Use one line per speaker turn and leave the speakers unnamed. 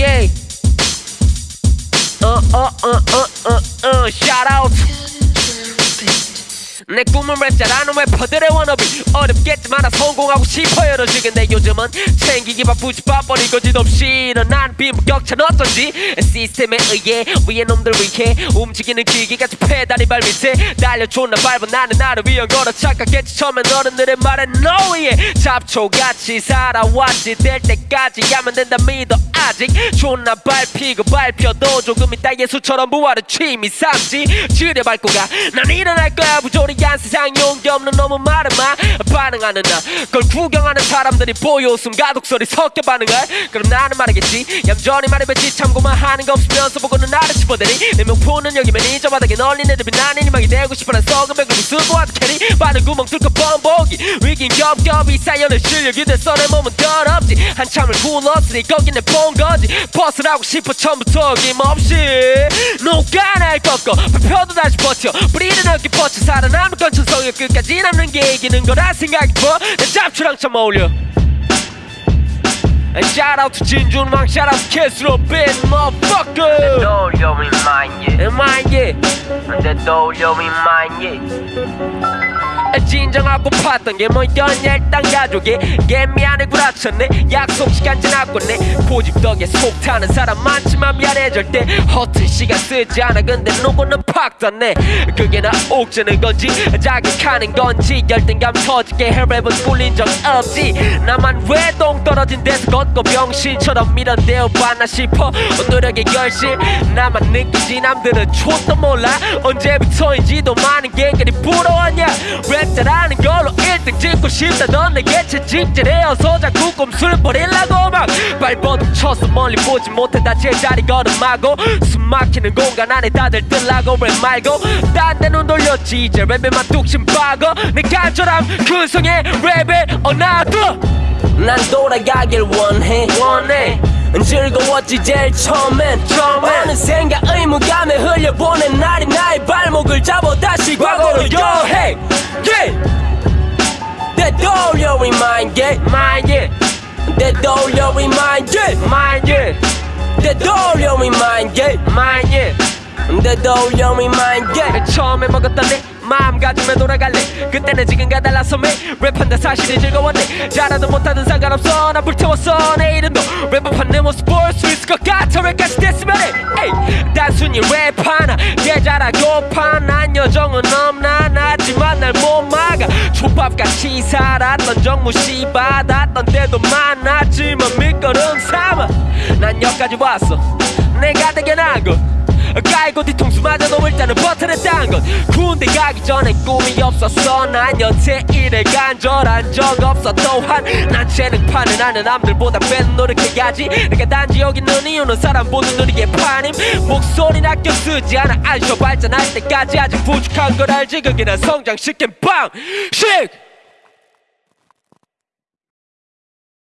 yeah. Uh, uh, uh, uh, uh, uh, shout out. 내 꿈은 랩 잘하는 래퍼들의 워너비 어렵겠지만 나 성공하고 싶어요 로지 근데 요즘은 챙기기 바쁘지 바빠리 거짓없이. 일어난 빈부격차는 어떤지 시스템에 의해 위에 놈들 위해 움직이는 기계같이 페달이 발 밑에 달려 존나 밟아. 나는 나를 위한 거라 착각했지. 처음엔 어른들의 말에 yeah 잡초같이 살아왔지. 될 때까지 하면 된다 믿어. 아직 존나 밟히고 밟혀도 조금 있다 예수처럼 부활의 취미 삼지. 지뢰 밟고 가난 일어날 거야. 부조리 한 세상 용기 없는 너무 말은 마 반응하는 나 그걸 구경하는 사람들이 보여 웃음 가독 소리 섞여 반응해 그럼 나는 말하겠지. 얌전히 말해봤지. 참고만 하는 거 없으면서 보고는 나를 짚어대니 내 명포는 여기면 이저 바닥에 널린 애들이 나는 희망이 되고 싶어 난 썩은 배구를 쓰고 와도 캐리. 바늘 구멍 뚫고 뻔보기 위긴 겹겹이 쌓여는 실력이 됐어 내 몸은 더럽지. 한참을 굴렀으니 거긴 내본 거지. 벗으라고 싶어 처음부터 어김없이. 녹아날 꺾어. 발표도 다시 버텨. 뿌리는 어깨 뻗쳐 살아 건 천성의 끝까지 남는 게 이기는 거라 생각이 들내 잡초랑 참 어울려 And shout out to 진준왕, shout out to Kesro Bin, motherfucker.
떠올려 위만
Am I yeah?
내 떠올려 위만 예
진정하고 팠던 게 뭐였냐? 일단 가족이 개미안에 구라쳤네. 약속 시간 지났겠네. 고집 덕에 속 타는 사람 많지만 미안해질 때 허튼 시간 쓰지 않아. 근데 누구는 팍 떴네. 그게 나 옥주는 건지 자극하는 건지 열등감 터지게 헬랩은 꿀린 적 없지. 나만 왜 똥 떨어진 데서 걷고 병신처럼 밀어내어 봤나 싶어. 노력의 결실 나만 느끼지. 남들은 촌도 몰라. 언제부터인지도 많은 갱들이 부러웠냐? 랩 잘하는 걸로 1등 찍고 싶다던 내게 채찍질해어서 자꾸 꼼수를 버리려고 막 발버둥 쳐서 멀리 보지 못해 다. 제 자리 걸음하고 숨 막히는 공간 안에 다들 뜰라고 랩 말고 딴데눈 돌렸지. 이제 랩에만 뚝심 박어. 내 간절함 근성의 랩에 어나도
난 돌아가길 원해.
원해.
즐거웠지 제일 처음엔.
처음엔.
어느샌가 의무감에 흘려보낸 날이 나의 발목을 잡아 다시 과거 되돌려 위만 예
my yeah
되돌려 위만 예
my yeah
되돌려 위만 예
my yeah
되돌려 위만 예
처음에 먹었던 내 마음가짐에 돌아갈래. 그때는 지금과 달라서 매 랩한다 사실이 즐거웠네. 잘하든 못하든 상관없어. 나 불태웠어. 내일은 너 랩업한 내 모습 볼 수 있을 것 같아. 왜까지 됐으면 해 에이, 단순히 랩 하나. 예 잘하고파 난 여정은 없나. 하지만 날못막 아 족밥같이 살았던 정무시 받았던 때도 많았지만 밑거름 삼아 난 여기까지 왔어. 내가 대견한 것 깔고 뒤통수마저 넘을 때는 버텨냈단 건 군대 가기 전에 꿈이 없었어. 난 여태 일에 간절한 적 없어. 또한 난 재능파는 나는 남들보다 뺀 노력해야지. 내가 단지 여기 있는 이유는 사람 보는 눈이게 파님 목소리 아껴 쓰지 않아. 알쇼 발전할 때까지 아직 부족한 걸 알지. 난 성장시킨 방식